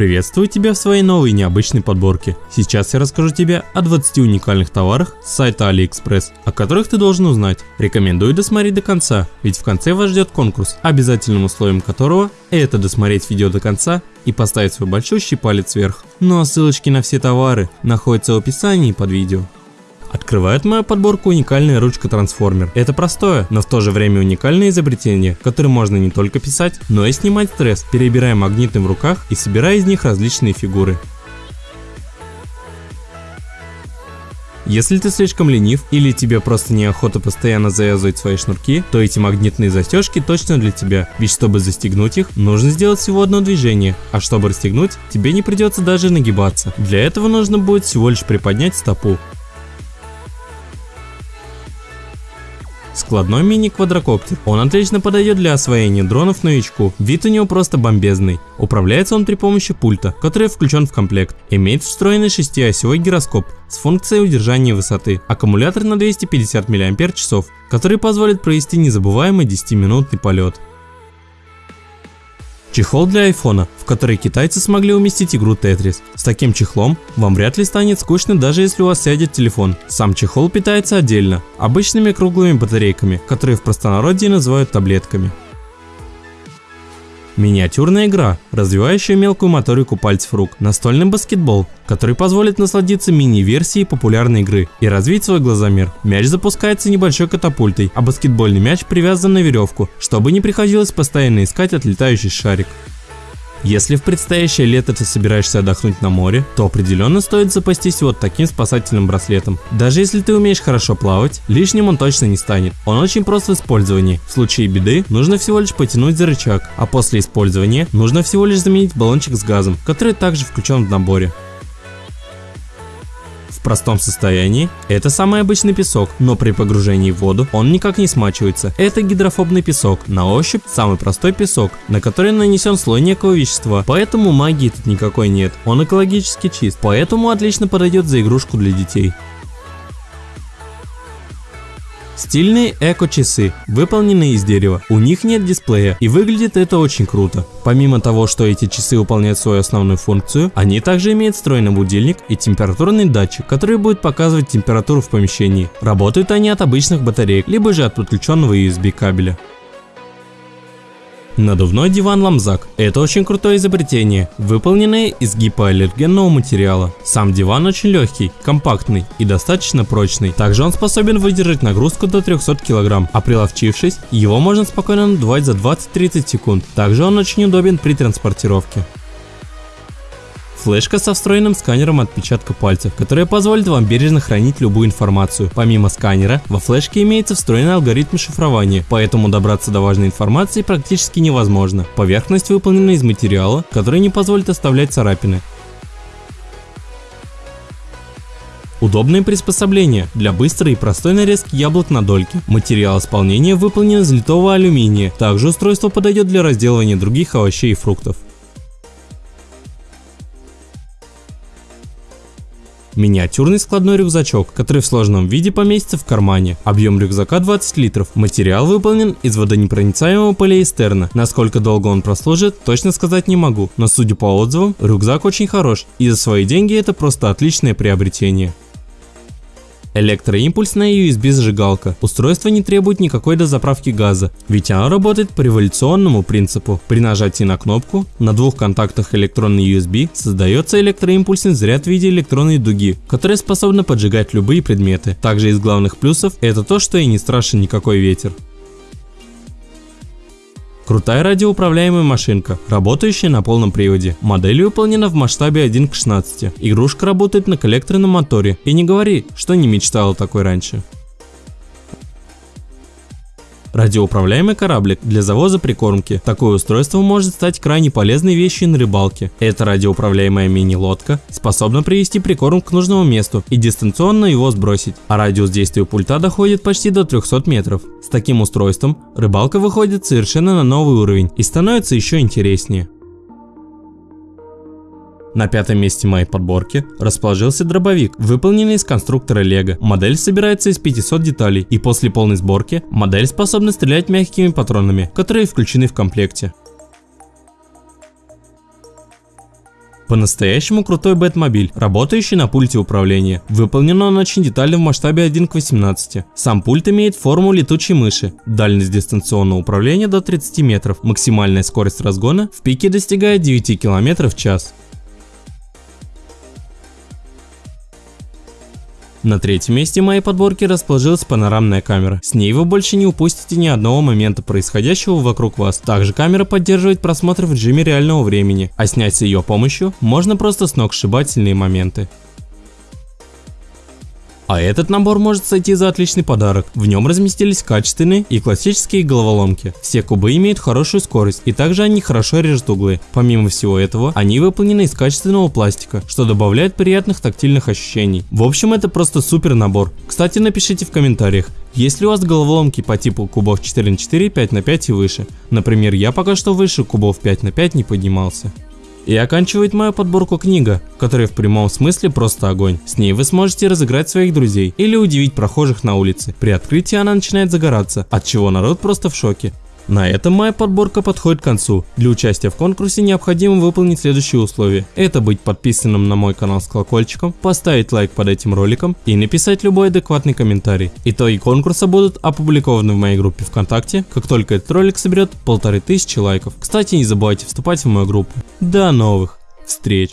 Приветствую тебя в своей новой необычной подборке. Сейчас я расскажу тебе о 20 уникальных товарах с сайта AliExpress, о которых ты должен узнать. Рекомендую досмотреть до конца, ведь в конце вас ждет конкурс, обязательным условием которого это досмотреть видео до конца и поставить свой большущий палец вверх. Ну а ссылочки на все товары находятся в описании под видео. Открывает мою подборку уникальная ручка-трансформер. Это простое, но в то же время уникальное изобретение, которое можно не только писать, но и снимать стресс, перебирая магниты в руках и собирая из них различные фигуры. Если ты слишком ленив или тебе просто неохота постоянно завязывать свои шнурки, то эти магнитные застежки точно для тебя, ведь чтобы застегнуть их, нужно сделать всего одно движение, а чтобы расстегнуть, тебе не придется даже нагибаться. Для этого нужно будет всего лишь приподнять стопу. Складной мини-квадрокоптер. Он отлично подойдет для освоения дронов новичку. Вид у него просто бомбезный. Управляется он при помощи пульта, который включен в комплект. Имеет встроенный шестиосевой гироскоп с функцией удержания высоты. Аккумулятор на 250 мАч, который позволит провести незабываемый 10-минутный полет. Чехол для айфона, в который китайцы смогли уместить игру Tetris. С таким чехлом вам вряд ли станет скучно даже если у вас сядет телефон. Сам чехол питается отдельно, обычными круглыми батарейками, которые в простонародье называют таблетками. Миниатюрная игра, развивающая мелкую моторику пальцев рук. Настольный баскетбол, который позволит насладиться мини-версией популярной игры и развить свой глазомер. Мяч запускается небольшой катапультой, а баскетбольный мяч привязан на веревку, чтобы не приходилось постоянно искать отлетающий шарик. Если в предстоящее лето ты собираешься отдохнуть на море, то определенно стоит запастись вот таким спасательным браслетом. Даже если ты умеешь хорошо плавать, лишним он точно не станет. Он очень прост в использовании. В случае беды нужно всего лишь потянуть за рычаг, а после использования нужно всего лишь заменить баллончик с газом, который также включен в наборе. В простом состоянии это самый обычный песок, но при погружении в воду он никак не смачивается. Это гидрофобный песок, на ощупь самый простой песок, на который нанесен слой некого вещества, поэтому магии тут никакой нет. Он экологически чист, поэтому отлично подойдет за игрушку для детей. Стильные эко-часы, выполненные из дерева. У них нет дисплея и выглядит это очень круто. Помимо того, что эти часы выполняют свою основную функцию, они также имеют встроенный будильник и температурный датчик, который будет показывать температуру в помещении. Работают они от обычных батареек, либо же от подключенного USB кабеля. Надувной диван Ламзак – это очень крутое изобретение, выполненное из гипоаллергенного материала. Сам диван очень легкий, компактный и достаточно прочный. Также он способен выдержать нагрузку до 300 кг, а приловчившись, его можно спокойно надувать за 20-30 секунд. Также он очень удобен при транспортировке. Флешка со встроенным сканером отпечатка пальцев, которая позволит вам бережно хранить любую информацию. Помимо сканера, во флешке имеется встроенный алгоритм шифрования, поэтому добраться до важной информации практически невозможно. Поверхность выполнена из материала, который не позволит оставлять царапины. Удобное приспособление для быстрой и простой нарезки яблок на дольки. Материал исполнения выполнен из литого алюминия. Также устройство подойдет для разделывания других овощей и фруктов. Миниатюрный складной рюкзачок, который в сложном виде поместится в кармане. Объем рюкзака 20 литров. Материал выполнен из водонепроницаемого полиэстерна. Насколько долго он прослужит, точно сказать не могу, но судя по отзывам, рюкзак очень хорош, и за свои деньги это просто отличное приобретение. Электроимпульсная USB-зажигалка. Устройство не требует никакой дозаправки газа, ведь оно работает по революционному принципу. При нажатии на кнопку на двух контактах электронной USB создается электроимпульсный заряд в виде электронной дуги, которая способна поджигать любые предметы. Также из главных плюсов это то, что и не страшен никакой ветер. Крутая радиоуправляемая машинка, работающая на полном приводе. Модель выполнена в масштабе 1 к 16. Игрушка работает на коллекторном моторе. И не говори, что не мечтала такой раньше. Радиоуправляемый кораблик для завоза прикормки. Такое устройство может стать крайне полезной вещью на рыбалке. Эта радиоуправляемая мини-лодка способна привести прикорм к нужному месту и дистанционно его сбросить, а радиус действия пульта доходит почти до 300 метров. С таким устройством рыбалка выходит совершенно на новый уровень и становится еще интереснее. На пятом месте моей подборки расположился дробовик, выполненный из конструктора Лего. Модель собирается из 500 деталей и после полной сборки модель способна стрелять мягкими патронами, которые включены в комплекте. По-настоящему крутой Бэтмобиль, работающий на пульте управления. Выполнен он очень детально в масштабе 1 к 18. Сам пульт имеет форму летучей мыши, дальность дистанционного управления до 30 метров, максимальная скорость разгона в пике достигает 9 км в час. На третьем месте моей подборки расположилась панорамная камера. С ней вы больше не упустите ни одного момента происходящего вокруг вас. Также камера поддерживает просмотр в режиме реального времени, а снять с ее помощью можно просто сногсшибательные моменты. А этот набор может сойти за отличный подарок. В нем разместились качественные и классические головоломки. Все кубы имеют хорошую скорость и также они хорошо режут углы. Помимо всего этого, они выполнены из качественного пластика, что добавляет приятных тактильных ощущений. В общем, это просто супер набор. Кстати, напишите в комментариях, есть ли у вас головоломки по типу кубов 4 на 4, 5 на 5 и выше. Например, я пока что выше кубов 5 на 5 не поднимался. И оканчивает мою подборку книга, которая в прямом смысле просто огонь. С ней вы сможете разыграть своих друзей или удивить прохожих на улице. При открытии она начинает загораться, от чего народ просто в шоке. На этом моя подборка подходит к концу. Для участия в конкурсе необходимо выполнить следующие условия. Это быть подписанным на мой канал с колокольчиком, поставить лайк под этим роликом и написать любой адекватный комментарий. Итоги конкурса будут опубликованы в моей группе ВКонтакте, как только этот ролик соберет полторы тысячи лайков. Кстати, не забывайте вступать в мою группу. До новых встреч!